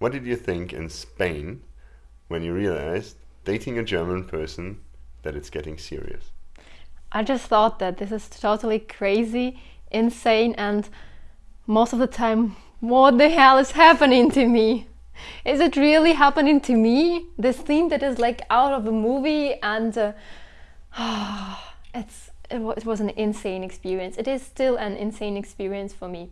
what did you think in Spain when you realized dating a German person that it's getting serious? I just thought that this is totally crazy, insane, and most of the time, what the hell is happening to me? Is it really happening to me? This theme that is like out of a movie, and uh, it's it was an insane experience. It is still an insane experience for me.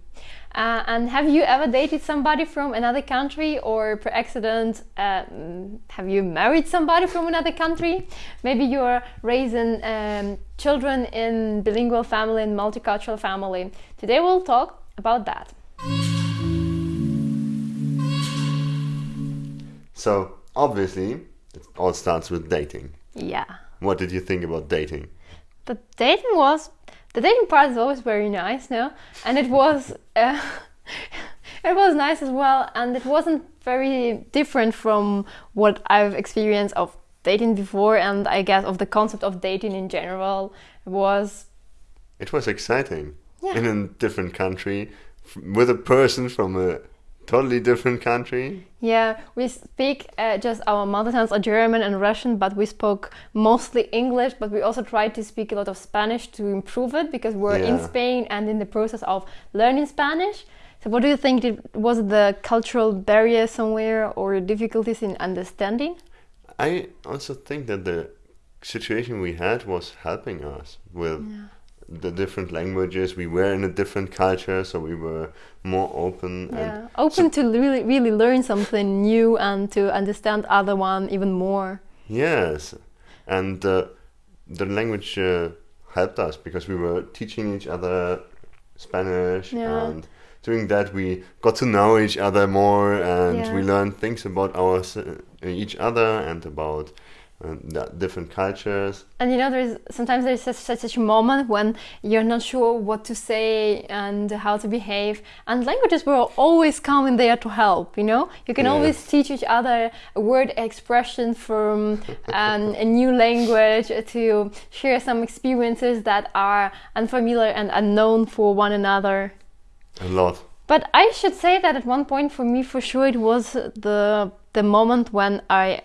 Uh, and have you ever dated somebody from another country or per accident uh, have you married somebody from another country? Maybe you're raising um, children in bilingual family and multicultural family. Today we'll talk about that. So obviously it all starts with dating. Yeah. What did you think about dating? The dating was the dating part is always very nice, no? And it was uh, it was nice as well, and it wasn't very different from what I've experienced of dating before, and I guess of the concept of dating in general it was. It was exciting yeah. in a different country with a person from a totally different country. Yeah, we speak uh, just our mother tongues are German and Russian, but we spoke mostly English. But we also tried to speak a lot of Spanish to improve it because we're yeah. in Spain and in the process of learning Spanish. So, what do you think? Was the cultural barrier somewhere or difficulties in understanding? I also think that the situation we had was helping us with. Yeah the different languages. We were in a different culture, so we were more open. Yeah, open so to really, really learn something new and to understand other one even more. Yes, and uh, the language uh, helped us because we were teaching each other Spanish yeah. and doing that we got to know each other more and yeah. we learned things about our each other and about and different cultures. And you know, there's sometimes there's such, such, such a moment when you're not sure what to say and how to behave, and languages will always come in there to help. You know, you can always teach each other a word expression from um, a new language to share some experiences that are unfamiliar and unknown for one another. A lot. But I should say that at one point for me, for sure, it was the the moment when I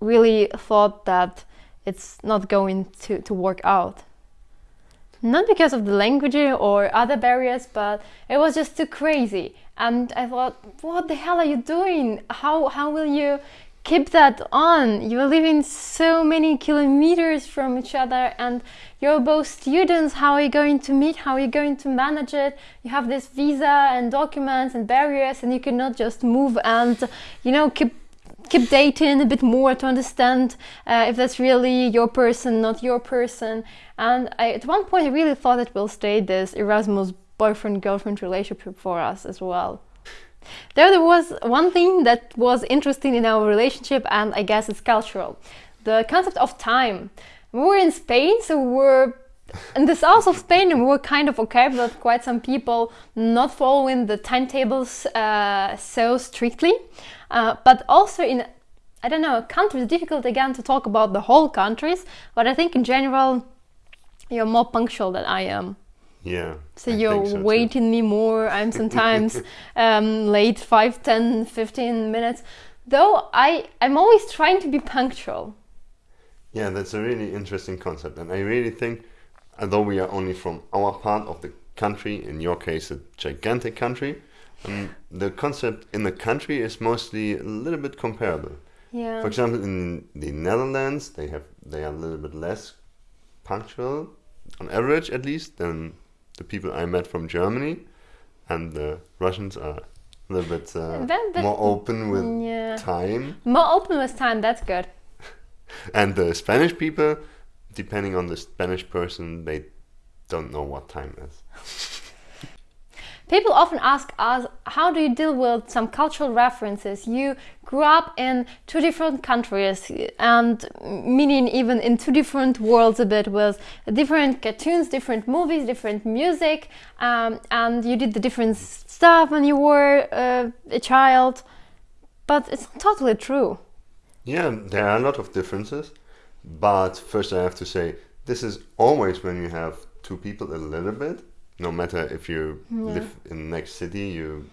really thought that it's not going to, to work out. Not because of the language or other barriers, but it was just too crazy. And I thought, what the hell are you doing? How, how will you keep that on? You're living so many kilometers from each other and you're both students. How are you going to meet? How are you going to manage it? You have this visa and documents and barriers and you cannot just move and, you know, keep keep dating a bit more to understand uh, if that's really your person, not your person. And I, at one point, I really thought it will stay this Erasmus boyfriend girlfriend relationship for us as well. There, there was one thing that was interesting in our relationship, and I guess it's cultural the concept of time. We were in Spain, so we were in the south of Spain, we were kind of okay with quite some people not following the timetables uh, so strictly. Uh, but also in, I don't know, countries, difficult again to talk about the whole countries, but I think in general, you're more punctual than I am. Yeah. So I you're so waiting too. me more. I'm sometimes um, late 5, 10, 15 minutes. Though I, I'm always trying to be punctual. Yeah, that's a really interesting concept. And I really think, although we are only from our part of the country, in your case, a gigantic country, um, the concept in the country is mostly a little bit comparable. Yeah. For example, in the Netherlands, they have they are a little bit less punctual, on average at least, than the people I met from Germany, and the Russians are a little bit uh, that, that, more open with yeah. time. More open with time. That's good. and the Spanish people, depending on the Spanish person, they don't know what time is. People often ask us, how do you deal with some cultural references? You grew up in two different countries and meaning even in two different worlds a bit with different cartoons, different movies, different music, um, and you did the different stuff when you were uh, a child. But it's totally true. Yeah, there are a lot of differences. But first, I have to say, this is always when you have two people a little bit no matter if you yeah. live in the next city, you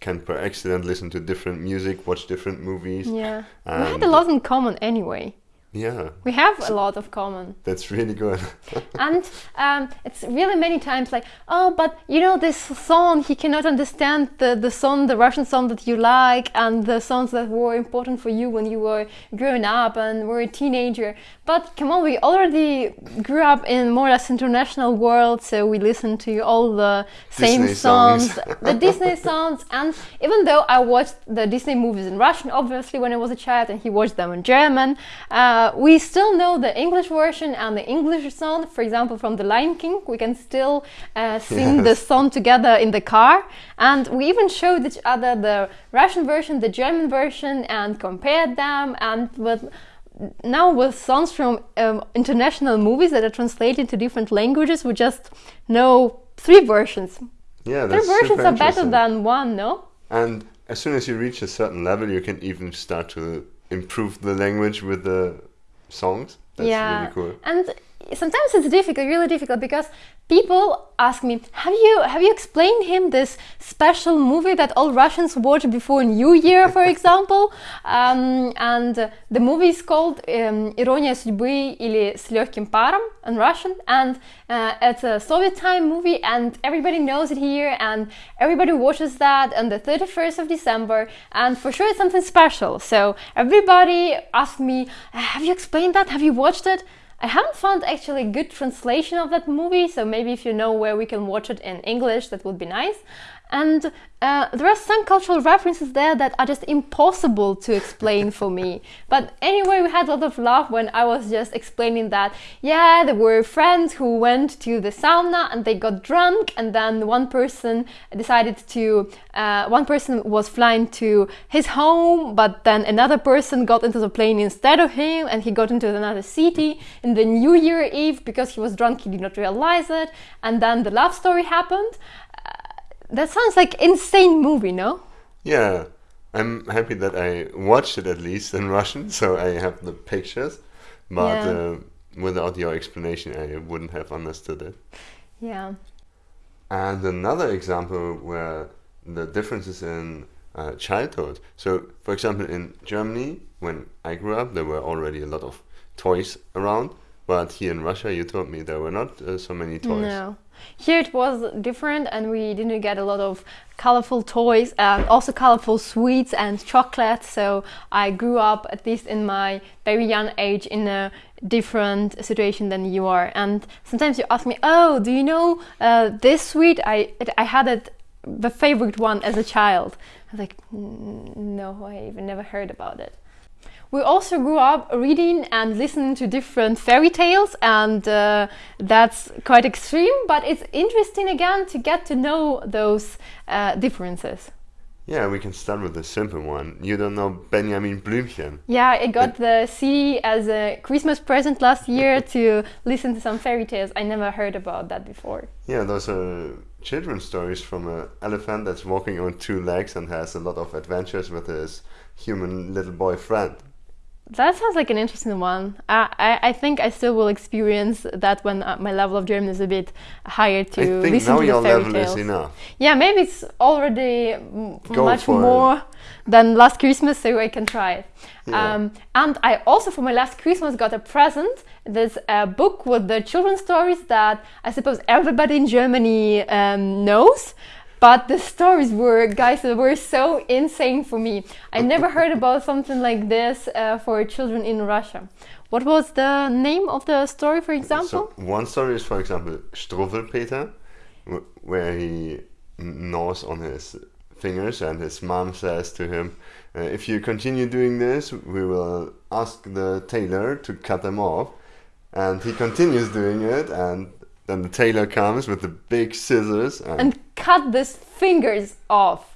can per accident listen to different music, watch different movies. Yeah. we had a lot in common anyway. Yeah, We have a lot of common. that's really good. and um, it's really many times like, oh, but you know this song, he cannot understand the, the song, the Russian song that you like, and the songs that were important for you when you were growing up and were a teenager. But come on, we already grew up in more or less international world, so we listen to all the same Disney songs. the Disney songs. And even though I watched the Disney movies in Russian, obviously when I was a child, and he watched them in German, uh, we still know the English version and the English song. For example, from The Lion King, we can still uh, sing the song together in the car. And we even showed each other the Russian version, the German version, and compared them. And with now with songs from um, international movies that are translated to different languages, we just know three versions. Yeah, Three versions super are better than one, no? And as soon as you reach a certain level, you can even start to improve the language with the songs. That's yeah. really cool. And sometimes it's difficult, really difficult, because people ask me, "Have you have you explained him this special movie that all Russians watch before New Year, for example?" Um, and uh, the movie is called um, "Ирония судьбы" или "С легким паром" in Russian, and uh, it's a Soviet time movie, and everybody knows it here, and everybody watches that on the 31st of December, and for sure it's something special. So everybody asked me, "Have you explained that? Have you watched it?" I haven't found actually good translation of that movie, so maybe if you know where we can watch it in English, that would be nice. And uh, there are some cultural references there that are just impossible to explain for me. But anyway, we had a lot of laugh when I was just explaining that, yeah, there were friends who went to the sauna and they got drunk, and then one person decided to, uh, one person was flying to his home, but then another person got into the plane instead of him, and he got into another city in the New Year Eve because he was drunk, he did not realize it, and then the love story happened. That sounds like insane movie, no? Yeah, I'm happy that I watched it at least in Russian, so I have the pictures. But Yeah. uh, without your explanation, I wouldn't have understood it. Yeah. And another example where the differences in uh, childhood. So, for example, in Germany, when I grew up, there were already a lot of toys around. But here in Russia, you told me there were not uh, so many toys. No. Here it was different, and we didn't get a lot of colorful toys and also colorful sweets and chocolate. So I grew up, at least in my very young age, in a different situation than you are. And sometimes you ask me, "Oh, do you know uh, this sweet? I it, I had it the favorite one as a child." I was like, "Mm, "No, I even never heard about it." We also grew up reading and listening to different fairy tales, and uh, that's quite extreme, but it's interesting again to get to know those uh, differences. Yeah, we can start with the simple one. You don't know Benjamin Blümchen. Yeah, I got the CD as a Christmas present last year to listen to some fairy tales. I never heard about that before. Yeah, those are children's stories from an elephant that's walking on two legs and has a lot of adventures with his human little boy friend. That sounds like an interesting one. I, I, I think I still will experience that when uh, my level of German is a bit higher to I think listen now to your fairy level tales. is enough. Yeah, maybe it's already Go much for it. more than last Christmas, so I can try it. Yeah. Um, and I also, for my last Christmas, got a present. There's a book with the children's stories that I suppose everybody in Germany um, knows. But the stories were, guys, they were so insane for me. I never heard about something like this uh, for children in Russia. What was the name of the story, for example? So one story is, for example, Struwwelpeter, wh- where he gnaws on his fingers, and his mom says to him, uh, "If you continue doing this, we will ask the tailor to cut them off." And he continues doing it, and then the tailor comes with the big scissors, and, and cut these fingers off.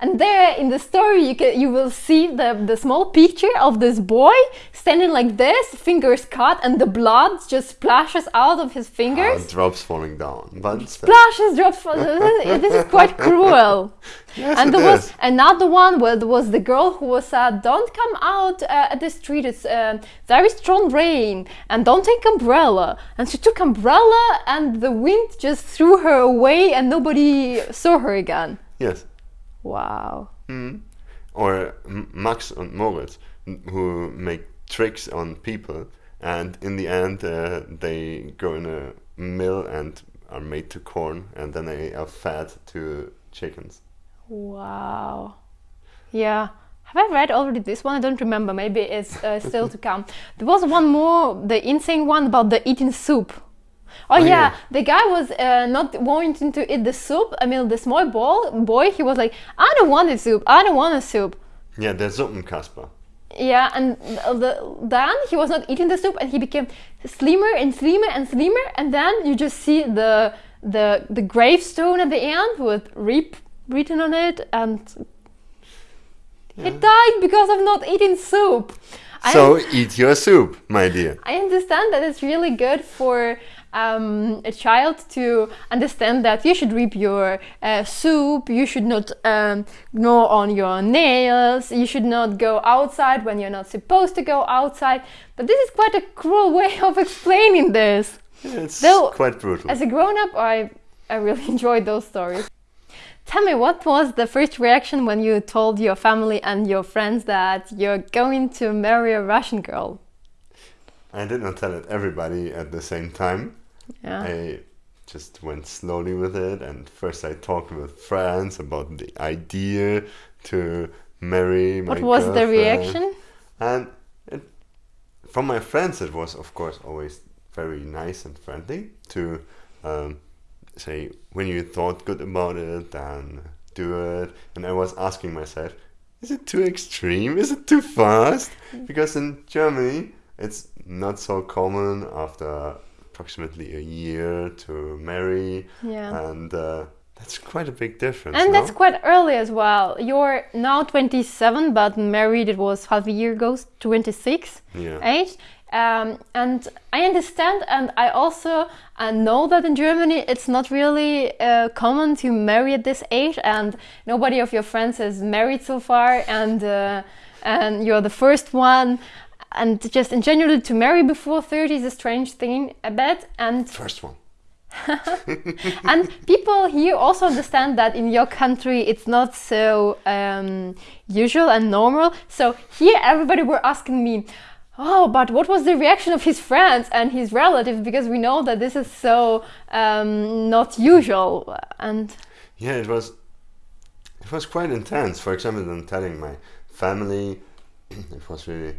And there in the story, you can you will see the the small picture of this boy standing like this, fingers cut, and the blood just splashes out of his uh, fingers. drops falling down. But Splashes, drops. this is quite cruel. yes, and there was is. another one where there was the girl who was said, "Don't come out uh, at the street. It's uh, very strong rain, and don't take umbrella." And she took umbrella, and the wind just threw her away, and nobody saw her again. Yes. Wow. Mm. Or Max and Moritz, who make tricks on people, and in the end, uh, they go in a mill and are made to corn, and then they are fed to chickens. Wow. Yeah. Have I read already this one? I don't remember. Maybe it's uh, still to come. There was one more, the insane one about the eating soup. Oh, Oh, yeah. yeah. the guy was uh, not wanting to eat the soup. I mean, the small ball, boy, he was like, I don't want a soup. I don't want a soup. Yeah, der Suppenkasper. Yeah, and the, then he was not eating the soup, and he became slimmer and slimmer and slimmer. And then you just see the the the gravestone at the end with "reap" written on it, and he died because of not eating soup. I So eat your soup, my dear. I understand that it's really good for um, a child to understand that you should reap your uh, soup, you should not um, gnaw on your nails, you should not go outside when you're not supposed to go outside. But this is quite a cruel way of explaining this. It's Though, quite brutal. As a grown up, I, I really enjoyed those stories. Tell me, what was the first reaction when you told your family and your friends that you're going to marry a Russian girl? I did not tell it everybody at the same time. Yeah. I just went slowly with it, and first I talked with friends about the idea to marry my What was the reaction? And it, from my friends, it was of course always very nice and friendly to um, say when you thought good about it, then do it. And I was asking myself, is it too extreme? Is it too fast? Because in Germany, it's not so common after approximately a year to marry, Yeah. and uh, that's quite a big difference. And no? that's quite early as well. You're now 27, but married, it was half a year ago, 26 yeah. age. Um, and I understand, and I also uh, know that in Germany it's not really uh, common to marry at this age, and nobody of your friends is married so far, and uh, and you're the first one. And just in general, to marry before 30 is a strange thing, a bit. And First one. and people here also understand that in your country it's not so um, usual and normal. So here everybody were asking me, oh, but what was the reaction of his friends and his relatives? Because we know that this is so um, not usual. And Yeah, it was. It was quite intense. For example, then telling my family, it was really.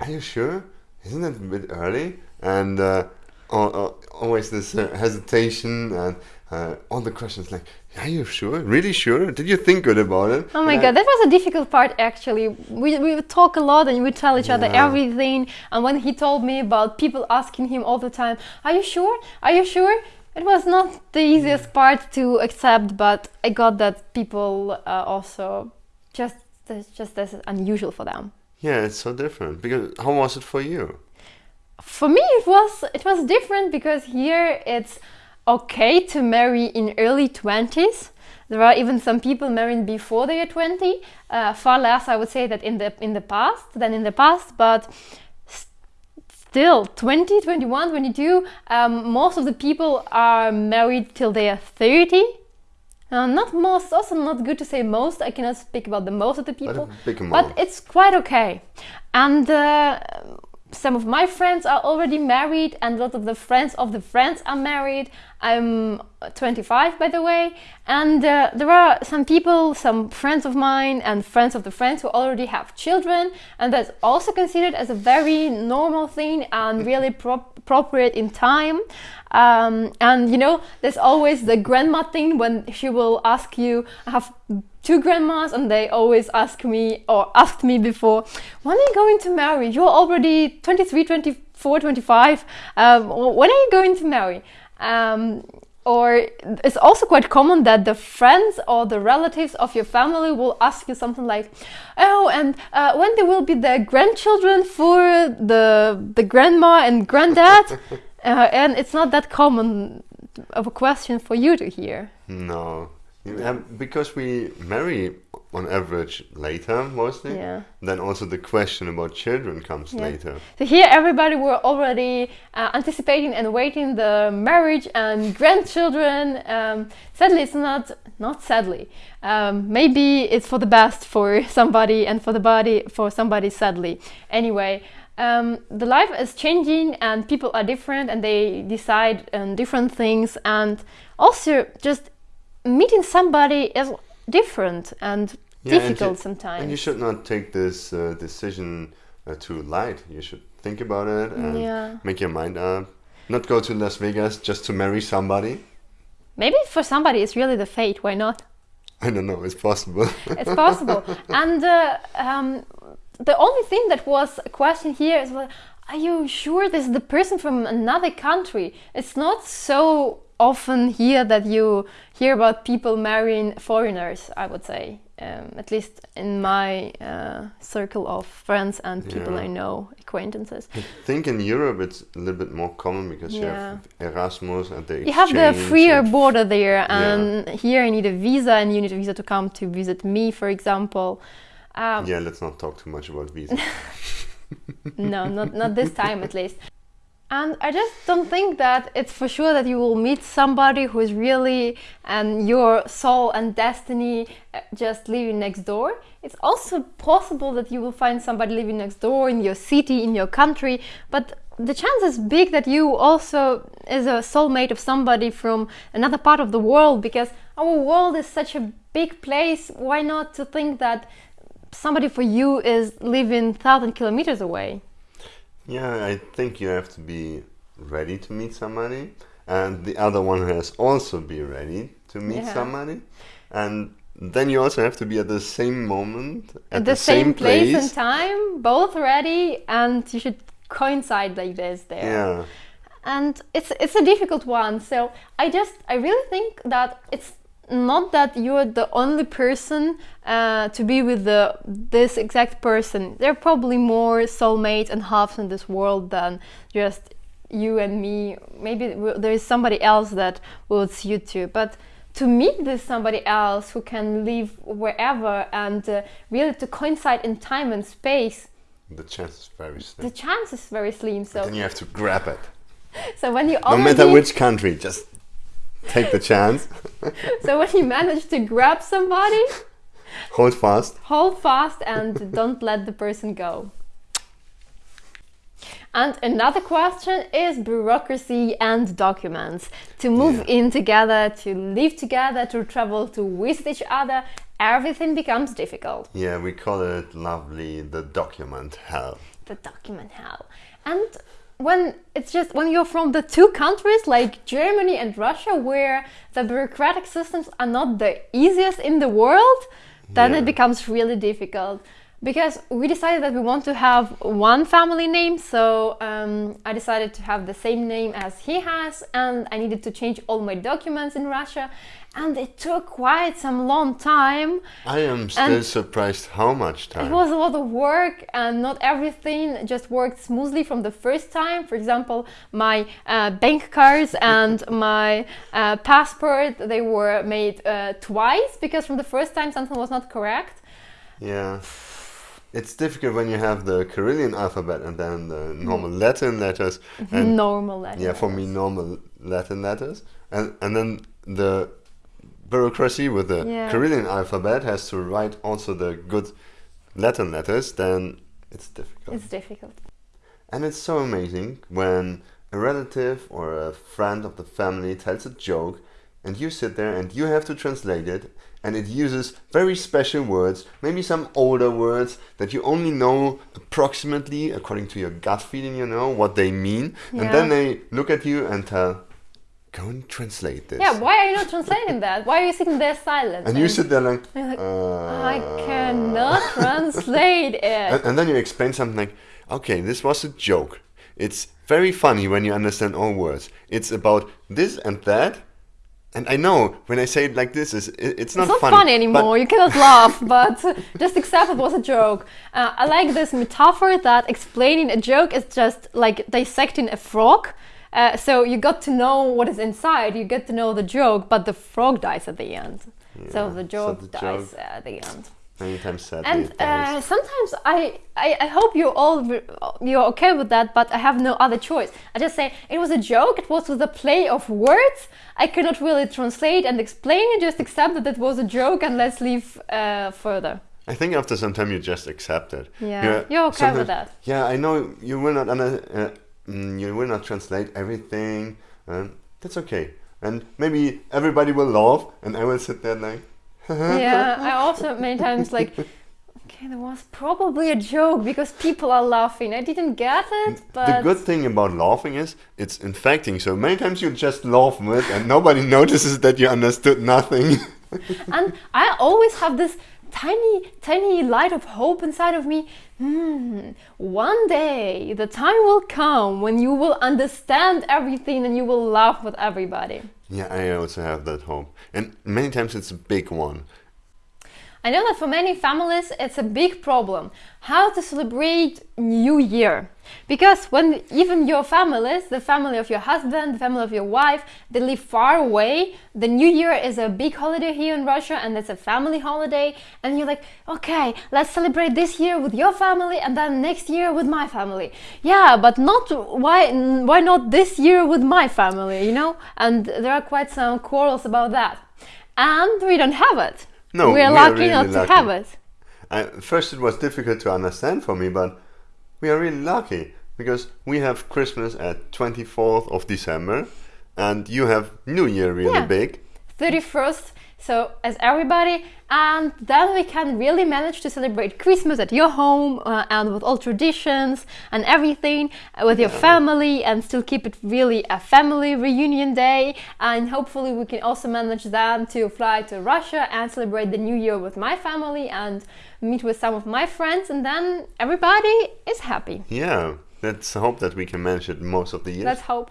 Are you sure? Isn't it a bit early? And uh, al- al- always this uh, hesitation and uh, all the questions like, "Are you sure? Really sure? Did you think good about it?" Oh my And god, that was a difficult part actually. We, we would talk a lot and we tell each other Yeah. everything. And when he told me about people asking him all the time, Are you sure? Are you sure? It was not the easiest part to accept, but I got that people uh, also just just as unusual for them. Yeah, it's so different. Because how was it for you? For me, it was it was different because here it's okay to marry in early twenties. There are even some people marrying before they are twenty. Uh, far less, I would say, that in the in the past than in the past, but still 20 21 22 um, most of the people are married till they are 30 uh, not most also not good to say most. I cannot speak about the most of the people. big but it's quite okay. And uh, some of my friends are already married and a lot of the friends of the friends are married. I'm 25 by the way. And uh, there are some people some friends of mine and friends of the friends who already have children. And that's also considered as a very normal thing and really pro- appropriate in time. Um, and you know there's always the grandma thing when she will ask you i have two grandmas and they always ask me or asked me before when are you going to marry? You're already 23 24 25 um, when are you going to marry? Um, or it's also quite common that the friends or the relatives of your family will ask you something like oh and uh, when there will be the grandchildren for the the grandma and granddad? Uh, and it's not that common of a question for you to hear. No, Yeah, because we marry on average later mostly. Yeah. Then also the question about children comes Yeah. later. So here, everybody were already uh, anticipating and waiting the marriage and grandchildren. Um, sadly, it's not. Not sadly. Um, maybe it's for the best for somebody and for the body for somebody. Sadly, anyway. Um, the life is changing and people are different and they decide on different things and also just meeting somebody is different and Yeah, and difficult you- sometimes. And you should not take this uh, decision uh, too light. You should think about it and Yeah. make your mind up. Not go to Las Vegas just to marry somebody. Maybe for somebody it's really the fate. Why not? I don't know. It's possible. It's possible. and uh, um, the only thing that was a question here is, well, are you sure this is the person from another country? It's not so often hear that you hear about people marrying foreigners. I would say, um, at least in my uh, circle of friends and people Yeah. I know, acquaintances. I think in Europe it's a little bit more common because you have Erasmus and the You have the freer border there, and here I need a visa, and you need a visa to come to visit me, for example. Um, Yeah, let's not talk too much about visa. no, not not this time at least. And I just don't think that it's for sure that you will meet somebody who is really and your soul and destiny uh, just living next door. It's also possible that you will find somebody living next door in your city, in your country, but the chance is big that you also is a soulmate of somebody from another part of the world because our world is such a big place. Why not to think that somebody for you is living thousand kilometers away? Yeah, I think you have to be ready to meet somebody, and the other one has also be ready to meet Yeah. somebody, and then you also have to be at the same moment at, At the, same, place, and time, both ready, and you should coincide like this there. Yeah, And it's it's a difficult one. So I just I really think that it's not that you're the only person uh, to be with the this exact person. There are probably more soulmates and halves in this world than just you and me. Maybe there is somebody else that will suit you, but to meet this somebody else who can live wherever and uh, really to coincide in time and space, the chance is very slim. the chance is very slim. So, Then you have to grab it, so when you no matter which country. Just take the chance, so when you manage to grab somebody, hold fast. hold fast and don't let the person go. And another question is bureaucracy and documents. To move Yeah. in together, to live together, to travel, to visit each other, everything becomes difficult. Yeah, we call it lovely the document hell. the document hell. And when it's just when you're from the two countries like Germany and Russia, where the bureaucratic systems are not the easiest in the world, then Yeah. it becomes really difficult. Because we decided that we want to have one family name, so um, I decided to have the same name as he has, and I needed to change all my documents in Russia, and it took quite some long time. I am still surprised how much time. It was a lot of work, and not everything just worked smoothly from the first time. For example, my uh, bank cards and my uh, passport they were made uh, twice because from the first time something was not correct. Yeah. It's difficult when you have the Cyrillic alphabet and then the normal Latin letters. And Normal letters. yeah, for me, normal Latin letters. And, and then the bureaucracy with the Yeah. Alphabet has to write also the good Latin letters, then it's difficult. It's difficult. And it's so amazing when a relative or a friend of the family tells a joke and you sit there and you have to translate it and it uses very special words, maybe some older words that you only know approximately according to your gut feeling, you know what they mean. And then they look at you and tell, go and translate this. Yeah, why are you not translating that? Why are you sitting there silent? and you sit there like, like, uh, I cannot translate it. And, and then you explain something like, okay, this was a joke. It's very funny when you understand all words. It's about this and that. And I know when I say it like this, is it, it's not, it's not funny, anymore. You cannot laugh, but just accept it was a joke. Uh, I like this metaphor that explaining a joke is just like dissecting a frog. Uh, so you got to know what is inside, you get to know the joke, but the frog dies at the end. so Yeah, the so joke the dies joke- at the end. Many times And uh, sometimes I, I, I hope you all you're okay with that, but I have no other choice. I just say it was a joke. It was with a play of words. I cannot really translate and explain it. Just accept that it was a joke and let's leave uh, further. I think after some time you just accept it. Yeah, you're okay with that. Yeah, I know you will not under, uh, mm, you will not translate everything. Um, that's okay. And maybe everybody will laugh, and I will sit there like, yeah, I also many times like. Okay, there was probably a joke because people are laughing. I didn't get it, but the good thing about laughing is it's infecting. So many times you just laugh with, and nobody notices that you understood nothing. and I always have this tiny, tiny light of hope inside of me. Hmm, one day the time will come when you will understand everything and you will laugh with everybody. yeah, I also have that hope, and many times it's a big one. I know that for many families it's a big problem how to celebrate New Year. Because when even your families, the family of your husband, the family of your wife, they live far away, the New Year is a big holiday here in Russia and it's a family holiday. And you're like, okay, let's celebrate this year with your family and then next year with my family. Yeah, but not why why not this year with my family, you know? And there are quite some quarrels about that. And we don't have it. No, we are lucky really not lucky. to have it. I, first, it was difficult to understand for me, but we are really lucky because we have Christmas at 24th of December, and you have New Year really Yeah. big. 31st, so as everybody, and then we can really manage to celebrate Christmas at your home uh, and with all traditions and everything uh, with your family and still keep it really a family reunion day. And hopefully, we can also manage then to fly to Russia and celebrate the new year with my family and meet with some of my friends, and then everybody is happy. Yeah, let's hope that we can manage it most of the year. Let's hope.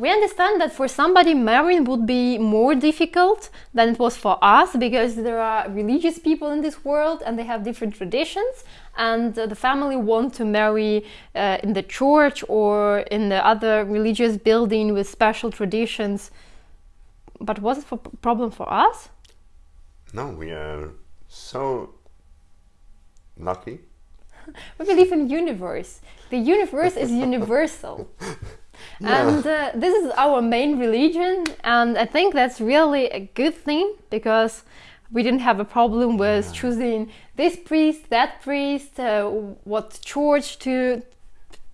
We understand that for somebody marrying would be more difficult than it was for us because there are religious people in this world and they have different traditions and uh, the family want to marry uh, in the church or in the other religious building with special traditions. But was it a problem for us? no, we are so lucky. We believe in universe. The universe is universal. Yeah. And uh, this is our main religion, and I think that's really a good thing because we didn't have a problem with choosing this priest, that priest, uh, what church to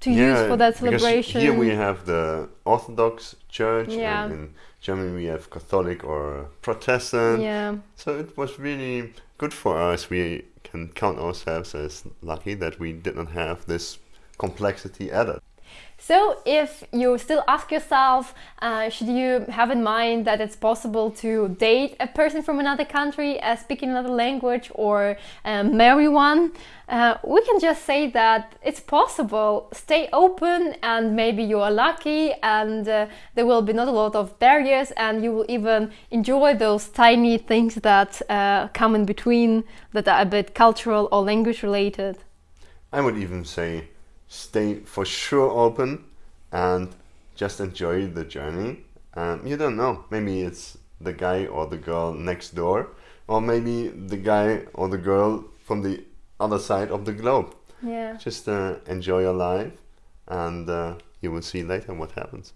to use for that celebration. Here we have the Orthodox Church, Yeah. and in Germany we have Catholic or Protestant. yeah, So it was really good for us. We can count ourselves as lucky that we did not have this complexity added. So, if you still ask yourself, uh, should you have in mind that it's possible to date a person from another country, uh, speaking another language, or um, marry one? Uh, we can just say that it's possible. Stay open, and maybe you are lucky, and uh, there will be not a lot of barriers, and you will even enjoy those tiny things that uh, come in between that are a bit cultural or language related. I would even say stay for sure open and just enjoy the journey. Um, you don't know. Maybe it's the guy or the girl next door, or maybe the guy or the girl from the other side of the globe. Yeah. Just uh, enjoy your life, and uh, you will see later what happens.